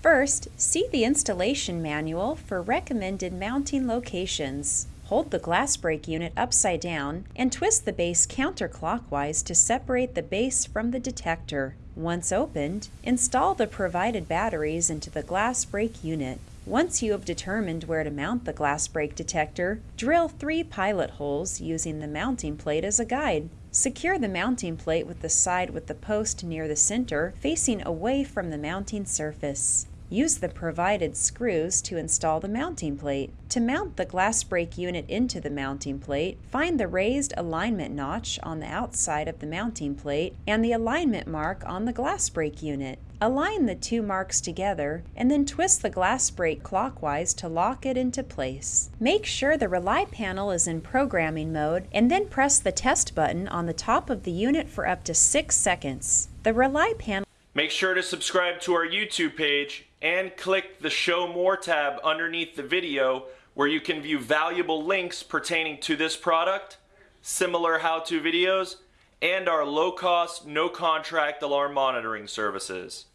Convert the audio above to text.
First, see the installation manual for recommended mounting locations. Hold the glass break unit upside down and twist the base counterclockwise to separate the base from the detector. Once opened, install the provided batteries into the glass break unit. Once you have determined where to mount the glass break detector, drill three pilot holes using the mounting plate as a guide. Secure the mounting plate with the side with the post near the center facing away from the mounting surface. Use the provided screws to install the mounting plate. To mount the glass break unit into the mounting plate, find the raised alignment notch on the outside of the mounting plate and the alignment mark on the glass break unit. Align the two marks together and then twist the glass break clockwise to lock it into place. Make sure the Rely panel is in programming mode and then press the test button on the top of the unit for up to 6 seconds. The Rely panel Make sure to subscribe to our YouTube page and click the Show More tab underneath the video where you can view valuable links pertaining to this product, similar how-to videos, and our low-cost, no-contract alarm monitoring services.